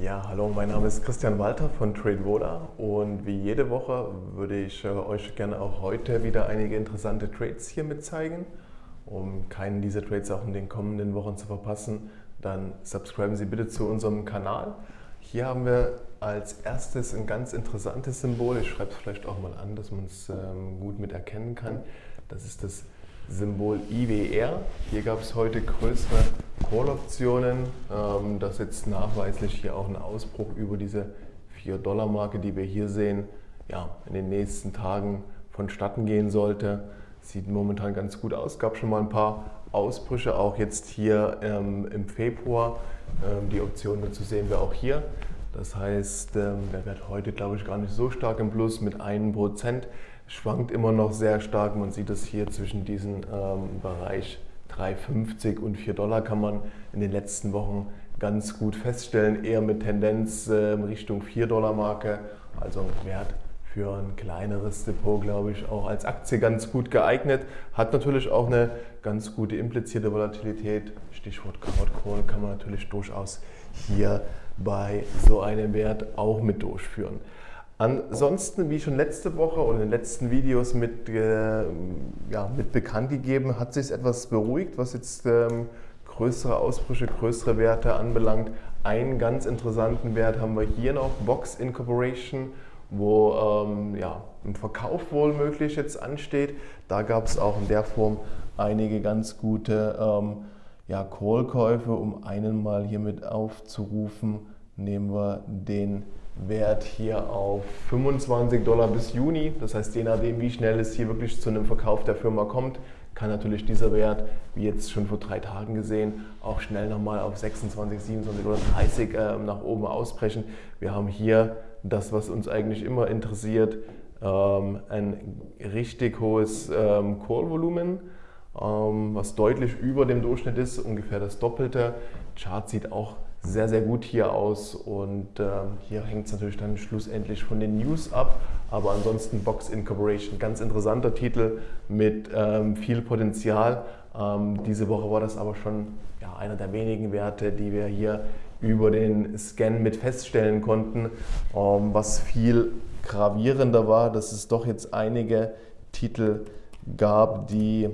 Ja, hallo, mein Name ist Christian Walter von TradeVola und wie jede Woche würde ich äh, euch gerne auch heute wieder einige interessante Trades hier mitzeigen. Um keinen dieser Trades auch in den kommenden Wochen zu verpassen, dann subscriben Sie bitte zu unserem Kanal. Hier haben wir als erstes ein ganz interessantes Symbol. Ich schreibe es vielleicht auch mal an, dass man es ähm, gut mit erkennen kann. Das ist das Symbol IWR. Hier gab es heute größere Call-Optionen. Ähm, das jetzt nachweislich hier auch ein Ausbruch über diese 4-Dollar-Marke, die wir hier sehen, ja, in den nächsten Tagen vonstatten gehen sollte. Sieht momentan ganz gut aus. Gab schon mal ein paar Ausbrüche, auch jetzt hier ähm, im Februar. Ähm, die Option dazu sehen wir auch hier. Das heißt, ähm, der wird heute, glaube ich, gar nicht so stark im Plus mit 1%. Schwankt immer noch sehr stark. Man sieht es hier zwischen diesem ähm, Bereich 3,50 und 4 Dollar kann man in den letzten Wochen ganz gut feststellen. Eher mit Tendenz äh, Richtung 4 Dollar Marke. Also Wert für ein kleineres Depot, glaube ich, auch als Aktie ganz gut geeignet. Hat natürlich auch eine ganz gute implizierte Volatilität. Stichwort Call kann man natürlich durchaus hier bei so einem Wert auch mit durchführen. Ansonsten, wie schon letzte Woche und in den letzten Videos mit, äh, ja, mit bekannt gegeben, hat sich etwas beruhigt, was jetzt ähm, größere Ausbrüche, größere Werte anbelangt. Einen ganz interessanten Wert haben wir hier noch, Box Incorporation, wo ähm, ja, ein Verkauf wohl möglich jetzt ansteht. Da gab es auch in der Form einige ganz gute ähm, ja, Call-Käufe, um einen mal hier mit aufzurufen, nehmen wir den Wert hier auf 25 Dollar bis Juni. Das heißt, je nachdem, wie schnell es hier wirklich zu einem Verkauf der Firma kommt, kann natürlich dieser Wert, wie jetzt schon vor drei Tagen gesehen, auch schnell nochmal auf 26, 27 oder 30 äh, nach oben ausbrechen. Wir haben hier das, was uns eigentlich immer interessiert, ähm, ein richtig hohes ähm, Call-Volumen was deutlich über dem Durchschnitt ist, ungefähr das Doppelte. Chart sieht auch sehr, sehr gut hier aus und ähm, hier hängt es natürlich dann schlussendlich von den News ab. Aber ansonsten Box Incorporation, ganz interessanter Titel mit ähm, viel Potenzial. Ähm, diese Woche war das aber schon ja, einer der wenigen Werte, die wir hier über den Scan mit feststellen konnten. Ähm, was viel gravierender war, dass es doch jetzt einige Titel gab, die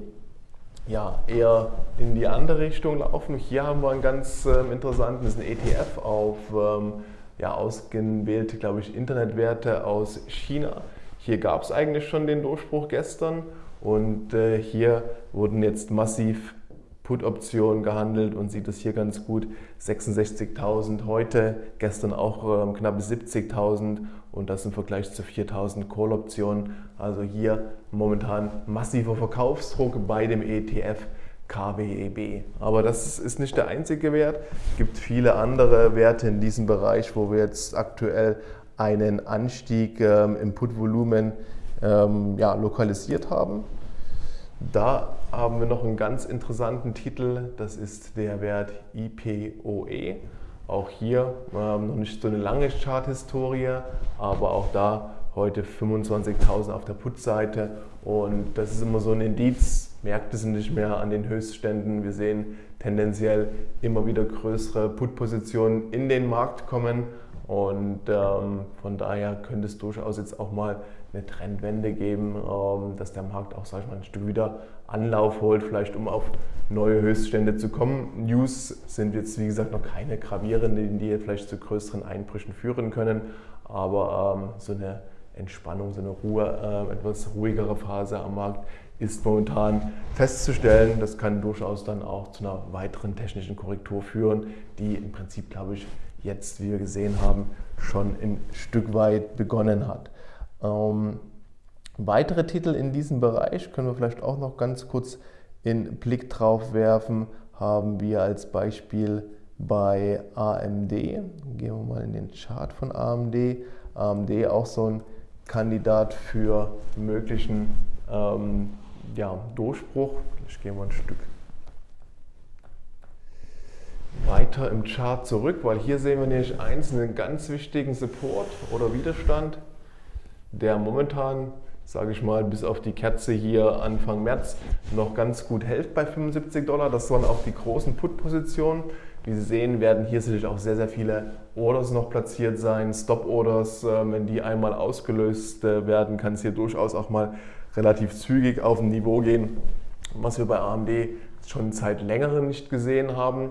ja, eher in die andere Richtung laufen. Hier haben wir einen ganz ähm, interessanten, das ist ein ETF auf ähm, ja, ausgewählte, glaube ich, Internetwerte aus China. Hier gab es eigentlich schon den Durchbruch gestern und äh, hier wurden jetzt massiv Put-Optionen gehandelt und sieht es hier ganz gut. 66.000 heute, gestern auch ähm, knapp 70.000 und das im Vergleich zu 4.000 Call-Optionen. Also hier momentan massiver Verkaufsdruck bei dem ETF KWEB. Aber das ist nicht der einzige Wert. Es gibt viele andere Werte in diesem Bereich, wo wir jetzt aktuell einen Anstieg ähm, im Put-Volumen ähm, ja, lokalisiert haben. Da haben wir noch einen ganz interessanten Titel, das ist der Wert IPOE. Auch hier ähm, noch nicht so eine lange Charthistorie, aber auch da heute 25.000 auf der Put-Seite und das ist immer so ein Indiz, Märkte sind nicht mehr an den Höchstständen, wir sehen tendenziell immer wieder größere Put-Positionen in den Markt kommen und ähm, von daher könnte es durchaus jetzt auch mal eine Trendwende geben, ähm, dass der Markt auch sag ich mal, ein Stück wieder Anlauf holt, vielleicht um auf neue Höchststände zu kommen. News sind jetzt wie gesagt noch keine gravierenden, die vielleicht zu größeren Einbrüchen führen können, aber ähm, so eine Entspannung, so eine Ruhe, äh, etwas ruhigere Phase am Markt ist momentan festzustellen. Das kann durchaus dann auch zu einer weiteren technischen Korrektur führen, die im Prinzip, glaube ich, jetzt, wie wir gesehen haben, schon ein Stück weit begonnen hat. Ähm, weitere Titel in diesem Bereich können wir vielleicht auch noch ganz kurz in Blick drauf werfen, haben wir als Beispiel bei AMD. Gehen wir mal in den Chart von AMD. AMD auch so ein Kandidat für möglichen ähm, ja, Durchbruch. Ich gehe mal ein Stück weiter im Chart zurück, weil hier sehen wir nämlich eins, einen ganz wichtigen Support oder Widerstand, der momentan, sage ich mal, bis auf die Kerze hier Anfang März noch ganz gut hält bei 75 Dollar. Das waren auch die großen Put-Positionen, Wie Sie sehen, werden hier sicherlich auch sehr, sehr viele Orders noch platziert sein, Stop-Orders. Ähm, wenn die einmal ausgelöst äh, werden, kann es hier durchaus auch mal relativ zügig auf ein Niveau gehen, was wir bei AMD schon seit längerem nicht gesehen haben.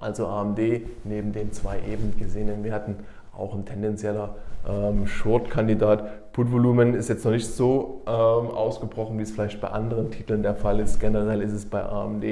Also AMD neben den zwei eben gesehenen Werten auch ein tendenzieller ähm, Short-Kandidat. Put-Volumen ist jetzt noch nicht so ähm, ausgebrochen, wie es vielleicht bei anderen Titeln der Fall ist. Generell ist es bei AMD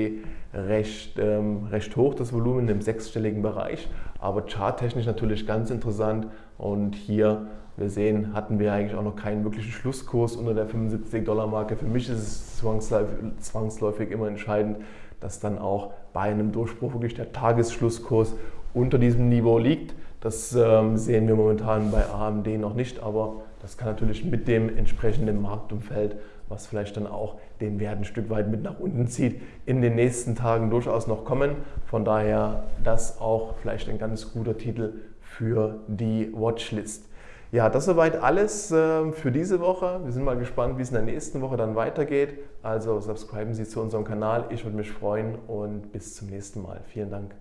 recht, ähm, recht hoch, das Volumen im sechsstelligen Bereich, aber charttechnisch natürlich ganz interessant. Und hier, wir sehen, hatten wir eigentlich auch noch keinen wirklichen Schlusskurs unter der 75-Dollar-Marke. Für mich ist es zwangsläufig, zwangsläufig immer entscheidend, dass dann auch bei einem Durchbruch wirklich der Tagesschlusskurs unter diesem Niveau liegt. Das ähm, sehen wir momentan bei AMD noch nicht, aber das kann natürlich mit dem entsprechenden Marktumfeld, was vielleicht dann auch den Wert ein Stück weit mit nach unten zieht, in den nächsten Tagen durchaus noch kommen. Von daher das auch vielleicht ein ganz guter Titel für die Watchlist. Ja, das soweit alles äh, für diese Woche. Wir sind mal gespannt, wie es in der nächsten Woche dann weitergeht. Also subscriben Sie zu unserem Kanal. Ich würde mich freuen und bis zum nächsten Mal. Vielen Dank.